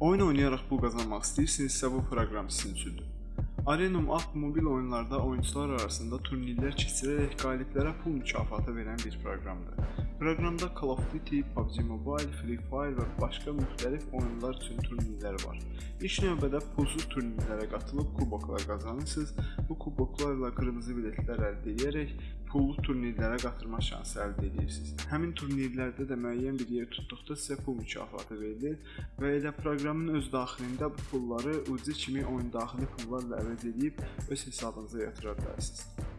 Oyun oynayaraq pul qazanmaq istəyirsinizsə bu proqram sizin üçündür. Arenum App mobil oyunlarda oyunçular arasında turnirlər keçirərək qaliblərə pul mükafatı verən bir proqramdır. Proqramda Call of Duty, PUBG Mobile, Free Fire və başqa müxtəlif oyunlar üçün turnirlər var. İlk növbədə pulsuz turnirlərə qatılıb kuboklar qazanırsınız. Bu kuboklarla qırmızı biletlər əldə edərək pullu turnirlərə qatılma şansı əldə edirsiniz. Həmin turnirlərdə də müəyyən bir yer tutduqda sizə pul mükafatı verilir və elə proqramın öz daxilində bu pulları ucu kimi oyun daxili pullarla əvəz edib öz hesabınıza yatıra bilərsiniz.